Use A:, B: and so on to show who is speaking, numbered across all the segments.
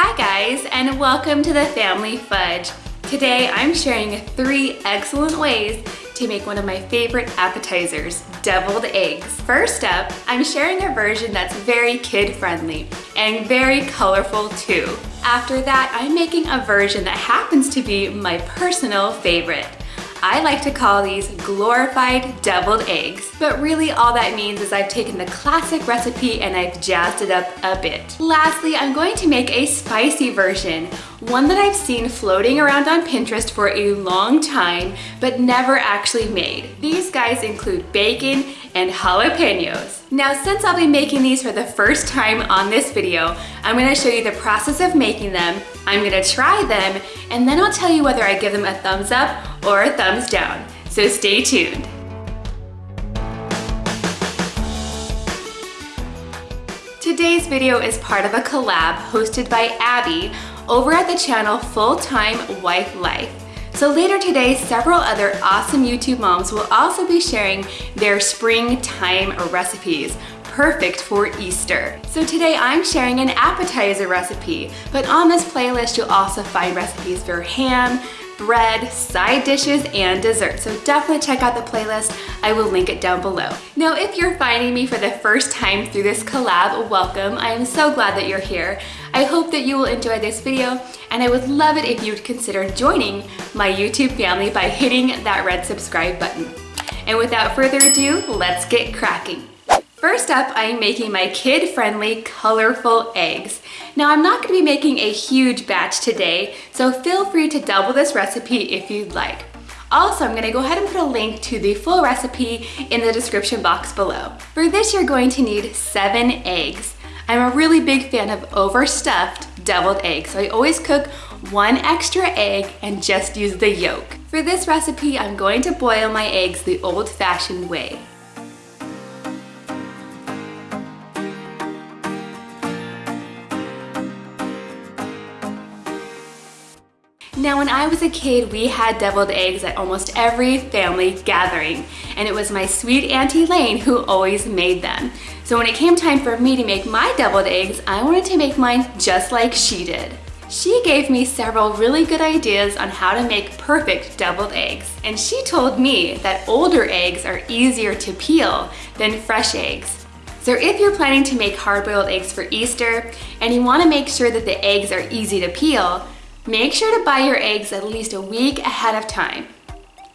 A: Hi guys and welcome to the Family Fudge. Today I'm sharing three excellent ways to make one of my favorite appetizers, deviled eggs. First up, I'm sharing a version that's very kid friendly and very colorful too. After that, I'm making a version that happens to be my personal favorite. I like to call these glorified deviled eggs, but really all that means is I've taken the classic recipe and I've jazzed it up a bit. Lastly, I'm going to make a spicy version, one that I've seen floating around on Pinterest for a long time, but never actually made. These guys include bacon and jalapenos. Now, since I'll be making these for the first time on this video, I'm gonna show you the process of making them, I'm gonna try them, and then I'll tell you whether I give them a thumbs up or a thumbs down. So stay tuned. Today's video is part of a collab hosted by Abby over at the channel Full Time Wife Life. So later today, several other awesome YouTube moms will also be sharing their springtime recipes perfect for Easter. So today I'm sharing an appetizer recipe, but on this playlist you'll also find recipes for ham, bread, side dishes, and dessert. So definitely check out the playlist. I will link it down below. Now, if you're finding me for the first time through this collab, welcome. I am so glad that you're here. I hope that you will enjoy this video, and I would love it if you would consider joining my YouTube family by hitting that red subscribe button. And without further ado, let's get cracking. First up, I'm making my kid-friendly colorful eggs. Now I'm not gonna be making a huge batch today, so feel free to double this recipe if you'd like. Also, I'm gonna go ahead and put a link to the full recipe in the description box below. For this, you're going to need seven eggs. I'm a really big fan of overstuffed deviled eggs, so I always cook one extra egg and just use the yolk. For this recipe, I'm going to boil my eggs the old-fashioned way. Now when I was a kid, we had deviled eggs at almost every family gathering, and it was my sweet Auntie Lane who always made them. So when it came time for me to make my deviled eggs, I wanted to make mine just like she did. She gave me several really good ideas on how to make perfect deviled eggs. And she told me that older eggs are easier to peel than fresh eggs. So if you're planning to make hard-boiled eggs for Easter and you wanna make sure that the eggs are easy to peel, Make sure to buy your eggs at least a week ahead of time.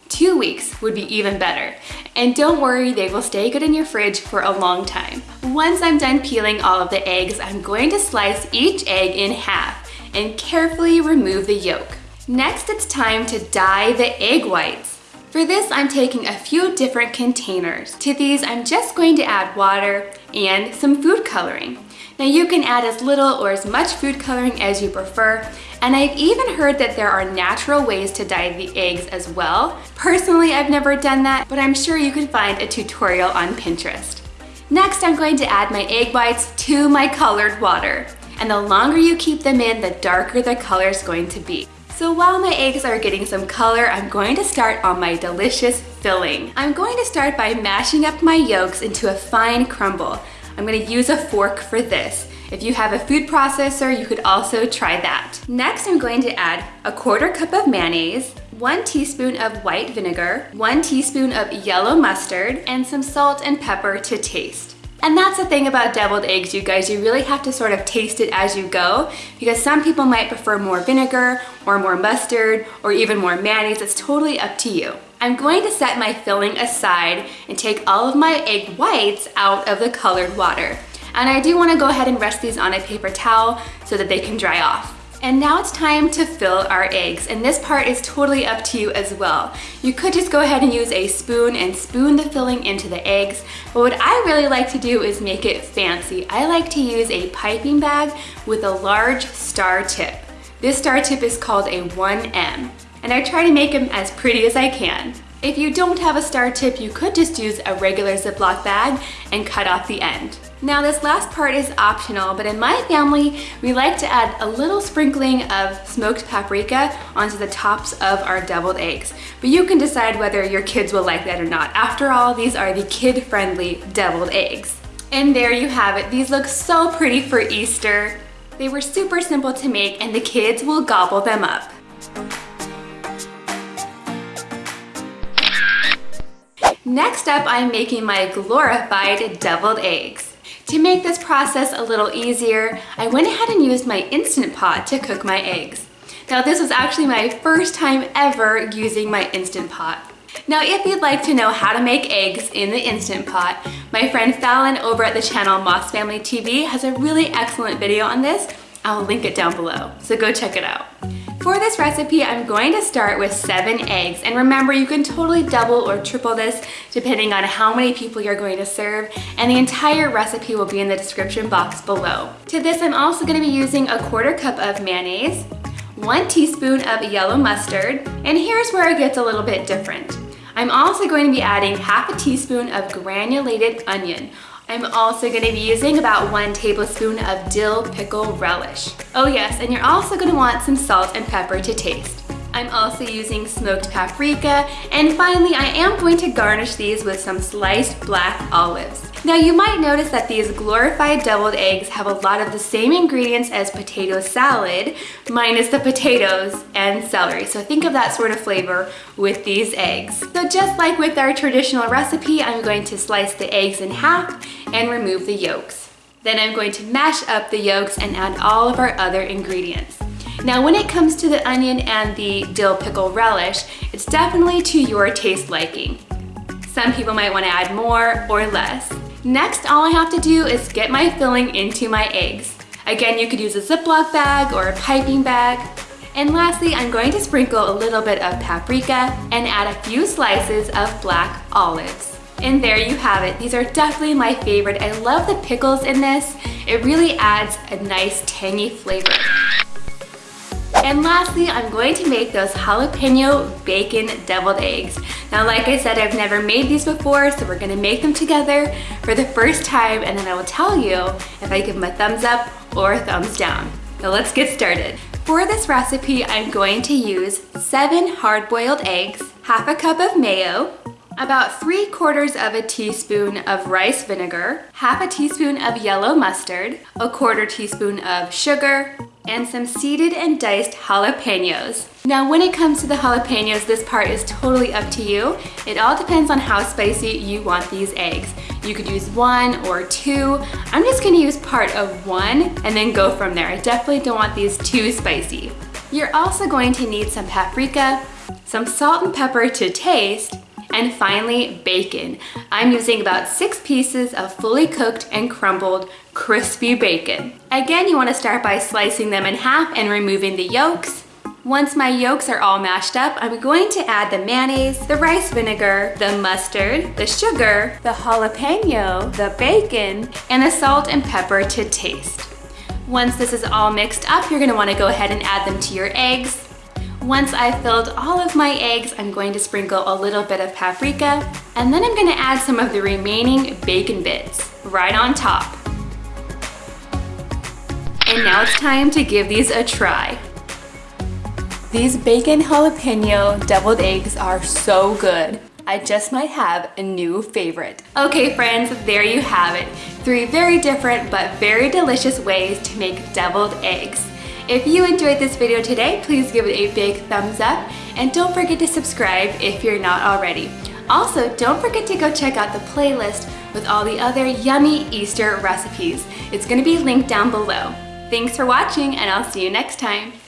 A: Two weeks would be even better. And don't worry, they will stay good in your fridge for a long time. Once I'm done peeling all of the eggs, I'm going to slice each egg in half and carefully remove the yolk. Next, it's time to dye the egg whites. For this, I'm taking a few different containers. To these, I'm just going to add water and some food coloring. Now you can add as little or as much food coloring as you prefer, and I've even heard that there are natural ways to dye the eggs as well. Personally, I've never done that, but I'm sure you can find a tutorial on Pinterest. Next, I'm going to add my egg whites to my colored water. And the longer you keep them in, the darker the color is going to be. So while my eggs are getting some color, I'm going to start on my delicious filling. I'm going to start by mashing up my yolks into a fine crumble. I'm gonna use a fork for this. If you have a food processor, you could also try that. Next, I'm going to add a quarter cup of mayonnaise, one teaspoon of white vinegar, one teaspoon of yellow mustard, and some salt and pepper to taste. And that's the thing about deviled eggs, you guys. You really have to sort of taste it as you go because some people might prefer more vinegar or more mustard or even more mayonnaise. It's totally up to you. I'm going to set my filling aside and take all of my egg whites out of the colored water. And I do wanna go ahead and rest these on a paper towel so that they can dry off. And now it's time to fill our eggs. And this part is totally up to you as well. You could just go ahead and use a spoon and spoon the filling into the eggs. But what I really like to do is make it fancy. I like to use a piping bag with a large star tip. This star tip is called a 1M and I try to make them as pretty as I can. If you don't have a star tip, you could just use a regular Ziploc bag and cut off the end. Now this last part is optional, but in my family, we like to add a little sprinkling of smoked paprika onto the tops of our deviled eggs. But you can decide whether your kids will like that or not. After all, these are the kid-friendly deviled eggs. And there you have it. These look so pretty for Easter. They were super simple to make and the kids will gobble them up. Next up, I'm making my glorified deviled eggs. To make this process a little easier, I went ahead and used my Instant Pot to cook my eggs. Now this was actually my first time ever using my Instant Pot. Now if you'd like to know how to make eggs in the Instant Pot, my friend Fallon over at the channel Moss Family TV has a really excellent video on this. I'll link it down below, so go check it out. For this recipe, I'm going to start with seven eggs. And remember, you can totally double or triple this depending on how many people you're going to serve. And the entire recipe will be in the description box below. To this, I'm also gonna be using a quarter cup of mayonnaise, one teaspoon of yellow mustard, and here's where it gets a little bit different. I'm also going to be adding half a teaspoon of granulated onion. I'm also gonna be using about one tablespoon of dill pickle relish. Oh yes, and you're also gonna want some salt and pepper to taste. I'm also using smoked paprika, and finally I am going to garnish these with some sliced black olives. Now you might notice that these glorified deviled eggs have a lot of the same ingredients as potato salad, minus the potatoes and celery. So think of that sort of flavor with these eggs. So just like with our traditional recipe, I'm going to slice the eggs in half and remove the yolks. Then I'm going to mash up the yolks and add all of our other ingredients. Now when it comes to the onion and the dill pickle relish, it's definitely to your taste liking. Some people might want to add more or less. Next, all I have to do is get my filling into my eggs. Again, you could use a Ziploc bag or a piping bag. And lastly, I'm going to sprinkle a little bit of paprika and add a few slices of black olives. And there you have it. These are definitely my favorite. I love the pickles in this. It really adds a nice tangy flavor. And lastly, I'm going to make those jalapeno bacon deviled eggs. Now, like I said, I've never made these before, so we're gonna make them together for the first time, and then I will tell you if I give them a thumbs up or a thumbs down. Now let's get started. For this recipe, I'm going to use seven hard-boiled eggs, half a cup of mayo, about three quarters of a teaspoon of rice vinegar, half a teaspoon of yellow mustard, a quarter teaspoon of sugar, and some seeded and diced jalapenos. Now when it comes to the jalapenos, this part is totally up to you. It all depends on how spicy you want these eggs. You could use one or two. I'm just gonna use part of one and then go from there. I definitely don't want these too spicy. You're also going to need some paprika, some salt and pepper to taste, and finally, bacon. I'm using about six pieces of fully cooked and crumbled crispy bacon. Again, you wanna start by slicing them in half and removing the yolks. Once my yolks are all mashed up, I'm going to add the mayonnaise, the rice vinegar, the mustard, the sugar, the jalapeno, the bacon, and the salt and pepper to taste. Once this is all mixed up, you're gonna wanna go ahead and add them to your eggs. Once I've filled all of my eggs, I'm going to sprinkle a little bit of paprika, and then I'm gonna add some of the remaining bacon bits right on top. And now it's time to give these a try. These bacon jalapeno deviled eggs are so good. I just might have a new favorite. Okay friends, there you have it. Three very different but very delicious ways to make deviled eggs. If you enjoyed this video today, please give it a big thumbs up and don't forget to subscribe if you're not already. Also, don't forget to go check out the playlist with all the other yummy Easter recipes. It's gonna be linked down below. Thanks for watching and I'll see you next time.